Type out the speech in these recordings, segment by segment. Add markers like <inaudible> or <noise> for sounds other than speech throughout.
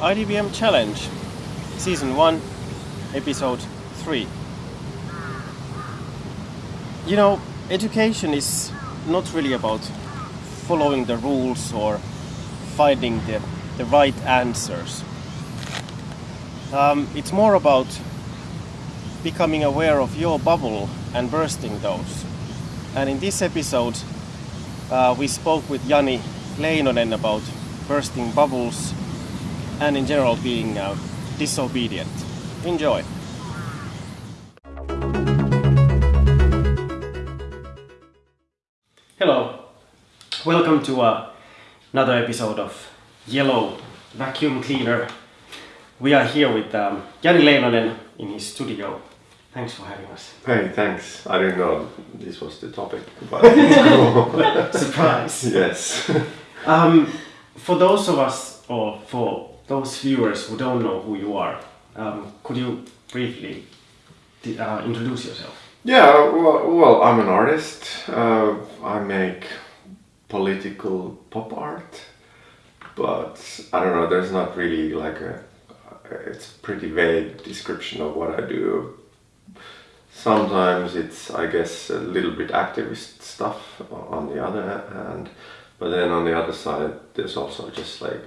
IDBM Challenge, Season 1, Episode 3. You know, education is not really about following the rules or finding the, the right answers. Um, it's more about becoming aware of your bubble and bursting those. And in this episode, uh, we spoke with Jani Leinonen about bursting bubbles and in general being uh, disobedient. Enjoy! Hello, welcome to uh, another episode of Yellow Vacuum Cleaner. We are here with um, Jani Leinonen in his studio. Thanks for having us. Hey, thanks. I didn't know this was the topic, but <laughs> it's cool. Surprise! yes. <laughs> Um, for those of us, or for those viewers who don't know who you are, um, could you briefly uh, introduce yourself? Yeah, well, well I'm an artist. Uh, I make political pop art, but I don't know, there's not really like a, it's pretty vague description of what I do. Sometimes it's, I guess, a little bit activist stuff on the other hand, but then on the other side, there's also just like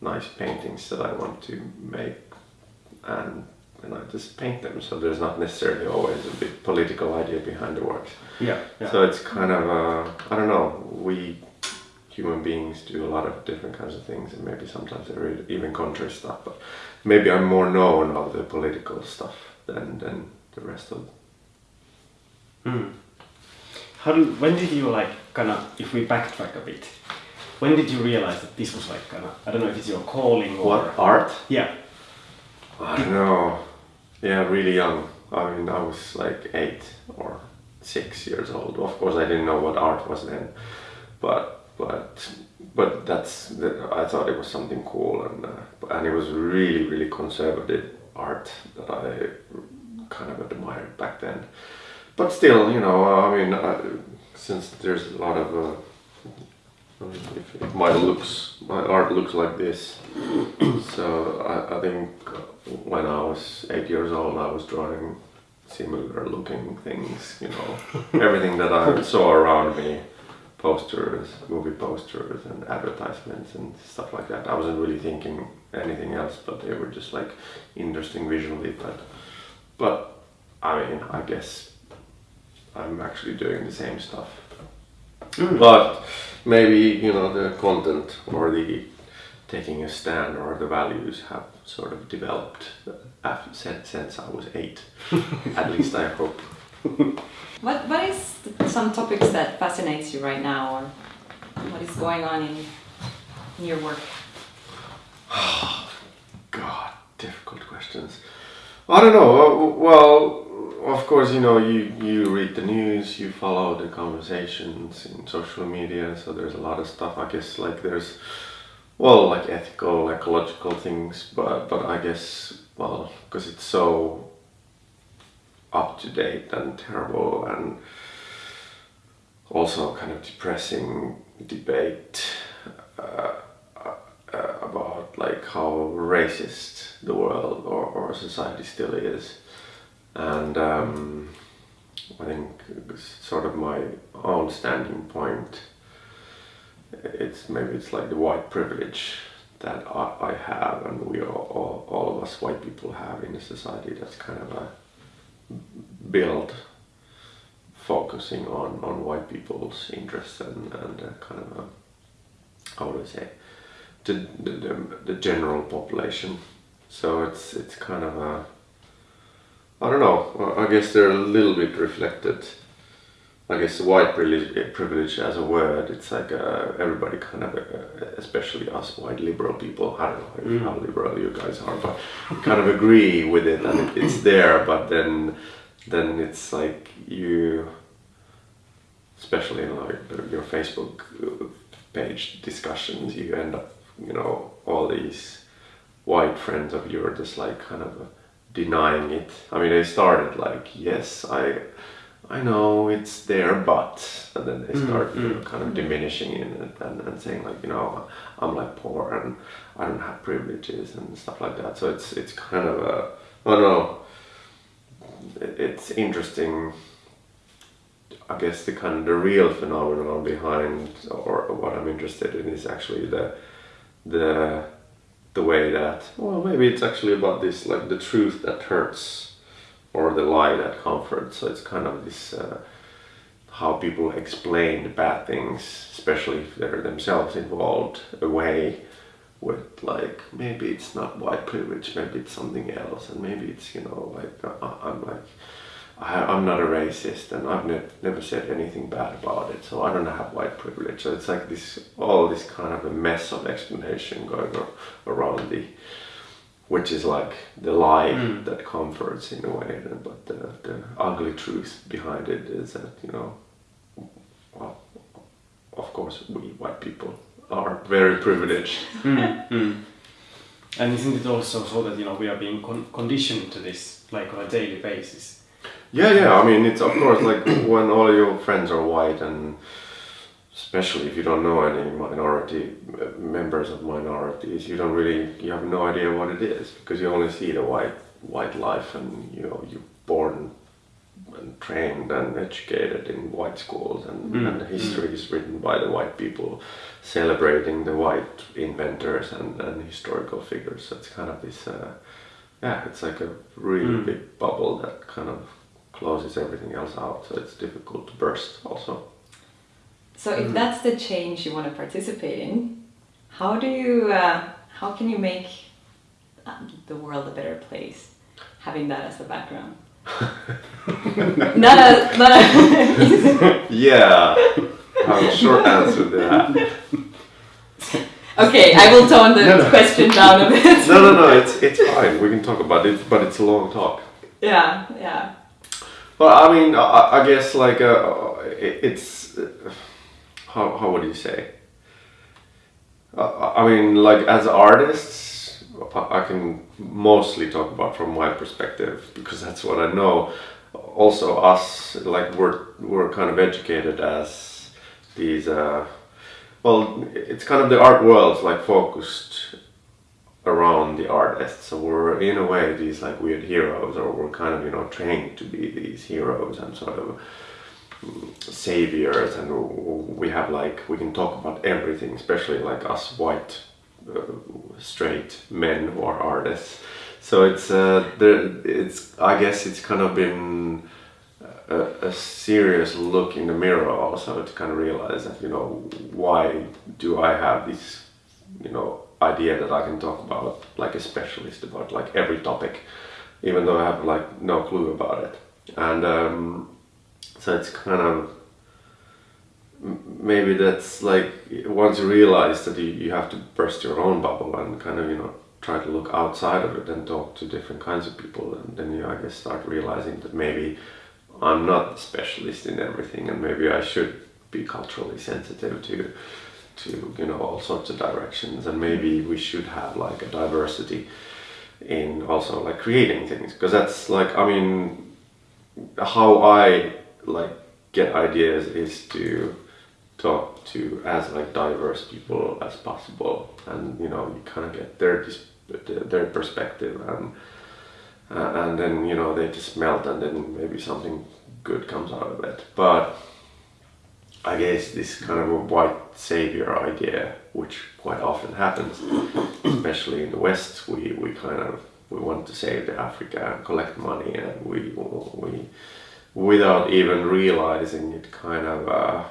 nice paintings that I want to make and and I just paint them. So there's not necessarily always a big political idea behind the works. Yeah. yeah. So it's kind of uh, I don't know. We human beings do a lot of different kinds of things, and maybe sometimes they're even contrary stuff. But maybe I'm more known of the political stuff than than the rest of. Mm. How do, when did you like kind of, if we backtrack a bit, when did you realize that this was like kind of, I don't know if it's your calling or. What art? Yeah. I don't know. Yeah, really young. I mean, I was like eight or six years old. Of course, I didn't know what art was then, but but but that's the, I thought it was something cool and uh, and it was really really conservative art that I kind of admired back then. But still, you know, I mean, uh, since there's a lot of uh, if, if my looks, my art looks like this. <clears throat> so I, I think when I was eight years old, I was drawing similar looking things. You know, <laughs> everything that I saw around me, posters, movie posters, and advertisements and stuff like that. I wasn't really thinking anything else, but they were just like interesting visually. But but I mean, I guess I'm actually doing the same stuff. Mm. But maybe you know the content or the taking a stand or the values have sort of developed after, since, since I was eight. <laughs> At least I hope. What What is some topics that fascinates you right now, or what is going on in, in your work? <sighs> God, difficult questions. I don't know. uh, Well, of course, you know, you, you read the news, you follow the conversations in social media, so there's a lot of stuff. I guess like there's, well, like ethical, ecological things, but but I guess well, because it's so up to date and terrible and also kind of depressing debate uh, uh, about like how racist the world or, or society still is and um, I think sort of my own standing point it's maybe it's like the white privilege that I, I have and we all, all, all of us white people have in a society that's kind of a build focusing on, on white people's interests and, and kind of a, how do I say the, the, the general population. So it's it's kind of a I don't know. I guess they're a little bit reflected. I guess white privilege, privilege as a word it's like uh, everybody kind of uh, especially us white liberal people I don't know how liberal you guys are but kind of agree with it and it, it's there but then then it's like you especially in like your Facebook uh, page discussions you end up you know all these white friends of yours just like kind of denying it I mean they started like yes I I know it's there, but and then they Mm, start you know, mm. kind of diminishing it and, and, and saying like you know I'm like poor and I don't have privileges and stuff like that. So it's it's kind of a I don't know. It's interesting. I guess the kind of the real phenomenon behind or what I'm interested in is actually the the the way that well maybe it's actually about this like the truth that hurts or the lie that comforts. So it's kind of this uh, how people explain the bad things, especially if they're themselves involved, away with like maybe it's not white privilege, maybe it's something else, and maybe it's you know like uh, I'm like I, I'm not a racist and I've ne- never said anything bad about it, so I don't have white privilege. So it's like this all this kind of a mess of explanation going around the which is like the lie Mm. that comforts in a way, but the, the ugly truth behind it is that you know, well, of course we white people are very privileged. <laughs> Mm, mm. And isn't it also so that you know we are being con- conditioned to this like on a daily basis? Yeah, yeah. I mean, it's of course like <clears throat> when all your friends are white, and especially if you don't know any minority uh, members of minorities, you don't really you have no idea what it is because you only see the white white life, and you know you're born and trained and educated in white schools, and, Mm, and the history is written by the white people celebrating the white inventors and, and historical figures. So it's kind of this. Uh, yeah, it's like a really Mm. big bubble that kind of closes everything else out, so it's difficult to burst also. So if that's the change you want to participate in, how do you, uh, how can you make uh, the world a better place, having that as a background? <laughs> not a, not a. <laughs> Yeah, I have a short answer to that. <laughs> okay, I will tone the No, no. question down a bit. No, no, no, it's it's fine. We can talk about it, but it's a long talk. Yeah, yeah. Well, I mean, I, I guess like uh, it, it's uh, how how would you say? Uh, I mean, like as artists, I I can mostly talk about from my perspective because that's what I know. Also, us like we're we're kind of educated as these. Uh, well, it's kind of the art world's like focused around the artists. So we're in a way these like weird heroes, or we're kind of you know trained to be these heroes and sort of mm, saviors, and we have like we can talk about everything, especially like us white uh, straight men who are artists. So it's uh, there. It's I guess it's kind of been a, a serious look in the mirror also to kind of realize that you know why do I have this you know idea that I can talk about like a specialist about like every topic even though I have like no clue about it. And um, so it's kind of maybe that's like once you realize that you, you have to burst your own bubble and kind of you know try to look outside of it and talk to different kinds of people and then you I guess start realizing that maybe I'm not a specialist in everything and maybe I should be culturally sensitive to to you know all sorts of directions and maybe we should have like a diversity in also like creating things because that's like I mean how I like get ideas is to talk to as like diverse people as possible and you know you kind of get their their perspective and uh, and then you know they just melt and then maybe something good comes out of it. But I guess this kind of a white savior idea, which quite often happens, <coughs> especially in the West, we, we kind of we want to save Africa and collect money, and we we without even realizing it, kind of uh,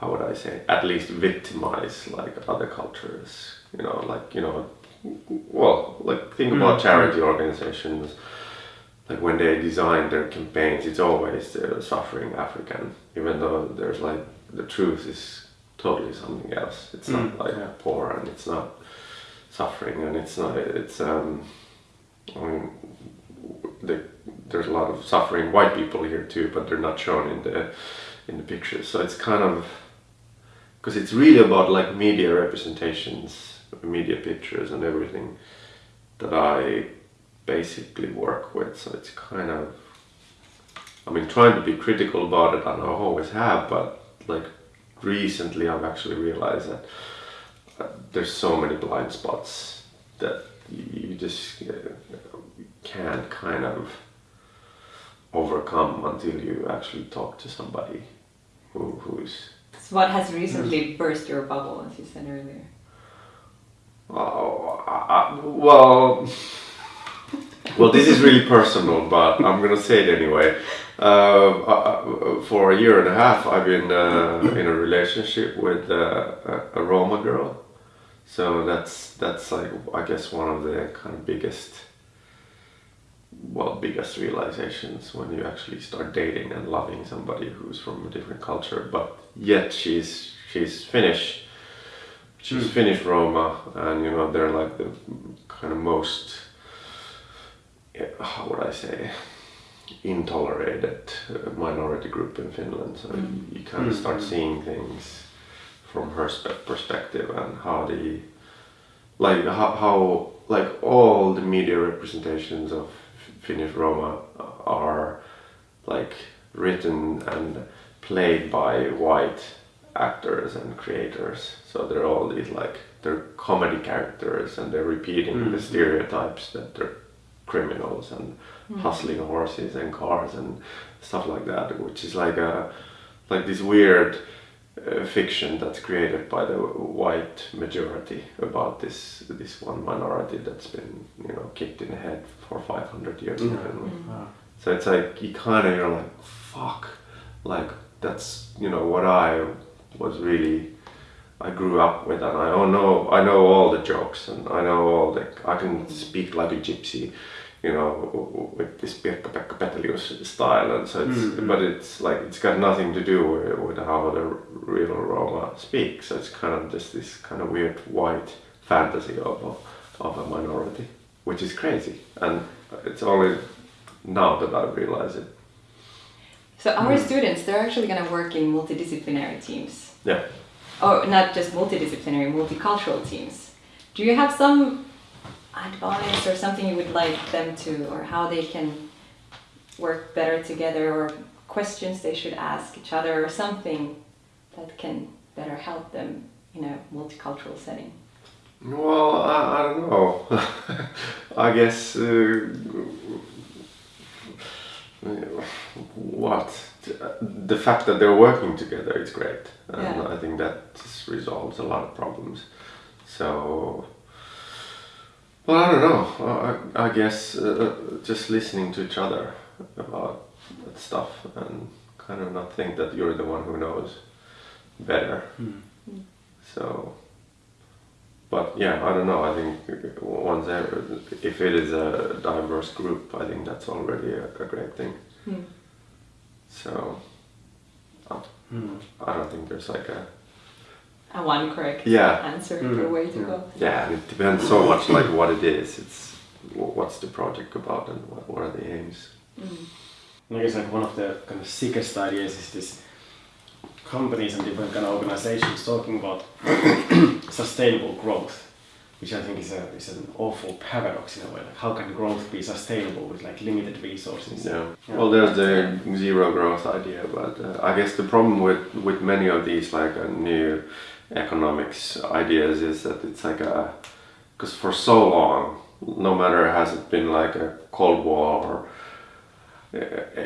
how would I say, at least victimize like other cultures. You know, like you know, well, like think about Mm. charity organizations like when they design their campaigns, it's always the suffering African, even though there's like the truth is totally something else. It's not Mm, like yeah. poor and it's not suffering and it's not it's um I mean the, there's a lot of suffering white people here too, but they're not shown in the in the pictures. So it's kind of because it's really about like media representations, media pictures and everything that I basically work with. So it's kind of I mean, trying to be critical about it, and I always have, but like recently, I've actually realized that uh, there's so many blind spots that you, just uh, can't kind of overcome until you actually talk to somebody who, who's So what has recently burst your bubble, as you said earlier? Oh, I, I- well, well, this is really personal, but I'm gonna say it anyway. Uh, uh, for a year and a half, I've been uh, in a relationship with uh, a, Roma girl, so that's that's like I guess one of the kind of biggest, well, biggest realizations when you actually start dating and loving somebody who's from a different culture, but yet she's she's Finnish. She's Finnish Roma, and you know they're like the kind of most, how would I say, intolerated uh, minority group in Finland. So mm. you, you kind of mm. start seeing things from her perspective and how the, like how, how like all the media representations of Finnish Roma are like written and played by white actors and creators. So they're all these like they're comedy characters and they're repeating mm. the stereotypes that they're criminals and hmm. hustling horses and cars and stuff like that, which is like a like this weird uh, fiction that's created by the white majority about this this one minority that's been you know kicked in the head for 500 years hmm. in Finland. Hmm. So it's like you kind of you're like fuck, like that's you know what I was really I grew up with, and I don't know I know all the jokes, and I know all the I can speak like a gypsy, you know, with this Pirkka-Pekka Petelius style, and so it's mm-hmm. but it's like it's got nothing to do with, with how the real Roma speak. So it's kind of just this kind of weird white fantasy of a, of a minority, which is crazy, and it's only now that I realize it. So our mm. students, they're actually going to work in multidisciplinary teams. Yeah. Or not just multidisciplinary, multicultural teams. Do you have some advice or something you would like them to, or how they can work better together, or questions they should ask each other, or something that can better help them in a multicultural setting? Well, I, I don't know. <laughs> I guess uh, <laughs> what the fact that they're working together is great, and Yeah. I think that resolves a lot of problems. So, well, I don't know. I, I guess uh, just listening to each other about that stuff and kind of not think that you're the one who knows better. So, but yeah, I don't know. I think once ever, if it is a diverse group, I think that's already a, a great thing. Hmm. So, uh, I don't think there's like a A one correct Yeah. answer or way to go. yeah. It depends so much like what it is. It's what's the project about and what, what are the aims. I guess like one of the kind of sickest ideas is this companies and different kind of organizations talking about sustainable growth, which I think is a is an awful paradox in a way. Like how can growth be sustainable with like limited resources? Yeah. Well, there's the zero growth idea, but uh, I guess the problem with with many of these like uh, new economics ideas is that it's like a because for so long, no matter has it been like a Cold War or uh,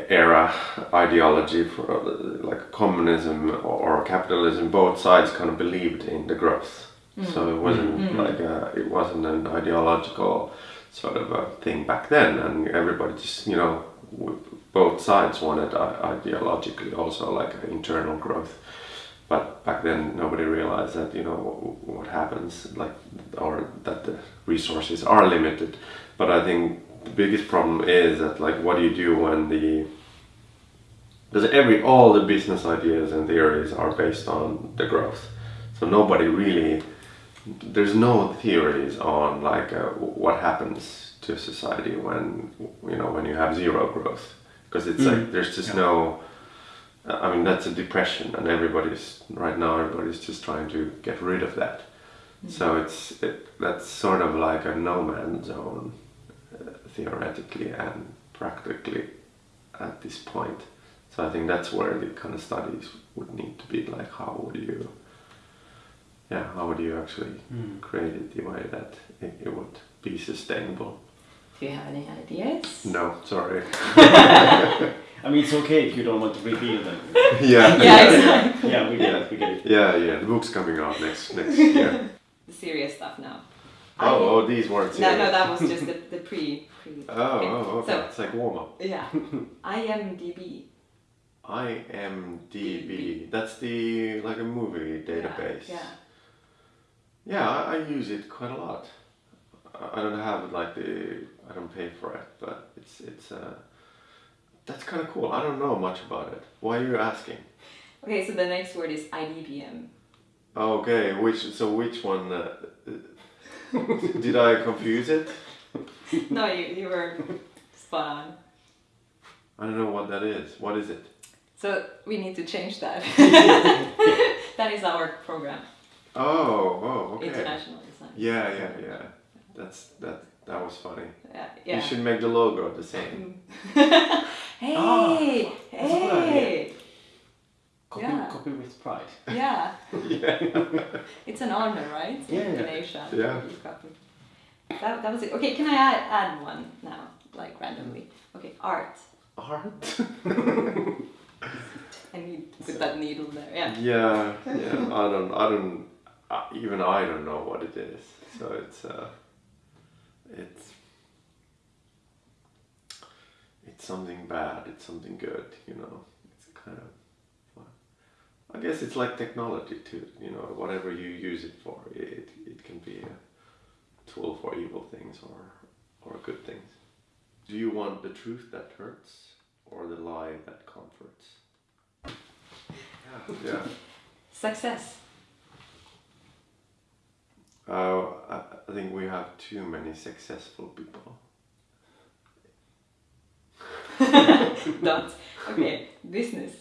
era ideology for uh, like communism or capitalism, both sides kind of believed in the growth. Mm. So it wasn't mm. Mm. like a, it wasn't an ideological sort of a thing back then, and everybody just you know both sides wanted uh, ideologically also like internal growth. But back then nobody realized that you know what, what happens like or that the resources are limited. But I think the biggest problem is that like what do you do when the because every all the business ideas and theories are based on the growth so nobody really there's no theories on like uh, what happens to society when you know when you have zero growth. Because it's like there's just no i mean that's a depression and everybody's right now everybody's just trying to get rid of that. So it's it, that's sort of like a no man's zone uh, theoretically and practically at this point. So I think that's where the kind of studies would need to be like how would you yeah, how would you actually Hmm. create it the way that it, it would be sustainable? Do you have any ideas? No, sorry. <laughs> <laughs> I mean, it's okay if you don't want to reveal them. <laughs> yeah. Yeah, exactly. yeah, we get it. We get it. Yeah, yeah. The book's coming out next next year. The serious stuff now. Oh, oh, these weren't No, no, serious. that was just the, the pre. pre Oh, oh, okay. So, it's like warm up. yeah. IMDb. IMDb. That's the like a movie database. Yeah. Yeah, I, I use it quite a lot. I I don't have like the I don't pay for it, but it's it's uh that's kind of cool. I don't know much about it. Why are you asking? Okay, so the next word is IDBM. Okay, which so which one? Uh, <laughs> did I confuse it? <laughs> No, you, you were spot on. I don't know what that is. What is it? So we need to change that. <laughs> that is our program, Oh, oh, okay. international design. Yeah, yeah, yeah. That's that. That was funny. Yeah. yeah. You should make the logo the same. Mm. <laughs> Oh, hey, that's a good hey, Copy, Yeah. copy with pride. <laughs> yeah. yeah. It's an honor, right? Yeah, In yeah. Asia. Yeah. copy. That, that was it. Okay, can I add, add one now, like randomly? Okay, art. Art. <laughs> I need to put that needle there. Yeah. Yeah, yeah. I don't. I don't. Uh, even I don't know what it is. So it's. Uh, it's. It's something bad. It's something good. You know. It's kind of. I guess it's like technology too. You know, whatever you use it for, it it can be a tool for evil things or or good things. Do you want the truth that hurts or the lie that comforts? Yeah. <laughs> Yeah. Success. Uh, I, think we have too many successful people. <laughs> Dot. Okay, business.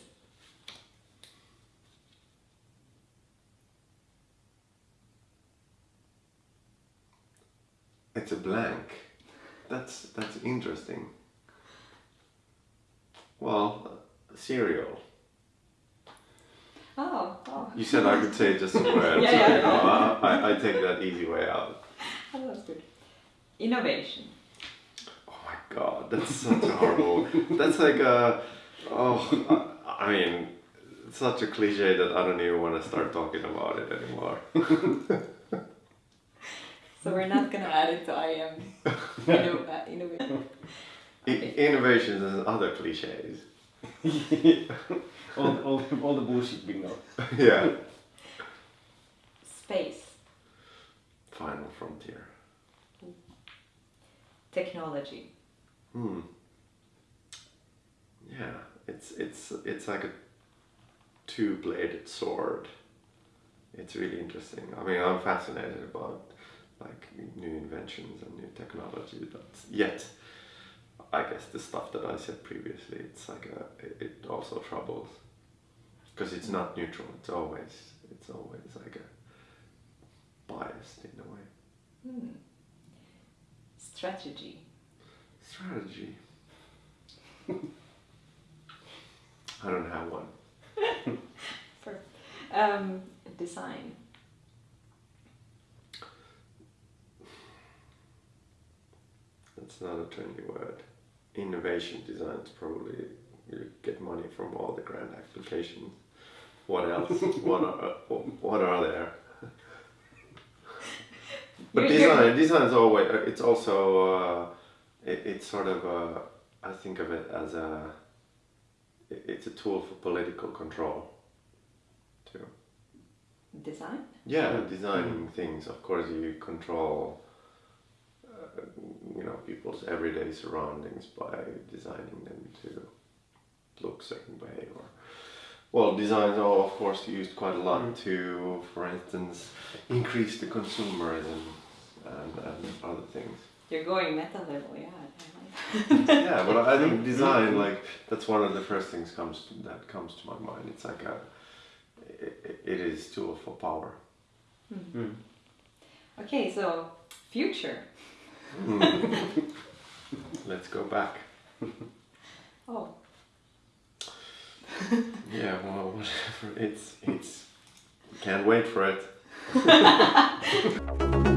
It's a blank. That's that's interesting. Well, cereal. Oh, oh. You said I could say just a word. Yeah, so yeah, you know, yeah. I, I, I take that easy way out. <laughs> oh, that's good. Innovation. Oh my god, that's such a horrible. that's like a. Oh, I, I mean, it's such a cliche that I don't even want to start talking about it anymore. <laughs> So we're not gonna add it to IM. <laughs> Inno- uh, innovation. I, innovations and other cliches. All, all, all the bullshit we know. <laughs> yeah. Space. Final frontier. Technology. Hmm. Yeah, it's it's it's like a two-bladed sword. It's really interesting. I mean, I'm fascinated about like new inventions and new technology, but yet, I guess the stuff that I said previously, it's like a it, it also troubles because it's not neutral. It's always it's always like a biased in a way. Hmm. Strategy. Strategy. <laughs> I don't have one. <laughs> Um, design. That's not a trendy word. Innovation design is probably you get money from all the grand applications. What else? <laughs> what are what are there? <laughs> But You're- design design is always it's also uh, it, it's sort of uh, I think of it as a it- it's a tool for political control too. Design. Yeah, designing things. Of course, you control, know, people's everyday surroundings by designing them to look certain way. Or, well, designs are of course used quite a lot to, for instance, increase the consumerism and, and other things. You're going meta level, yeah. Yeah, but I think <laughs> design, like that's one of the first things comes that comes to my mind. It's like a, it, it is tool for power. Mm. Okay, so future. Hmm. <laughs> Let's go back. <laughs> Oh. <laughs> yeah, well, whatever. It's, it's, can't wait for it.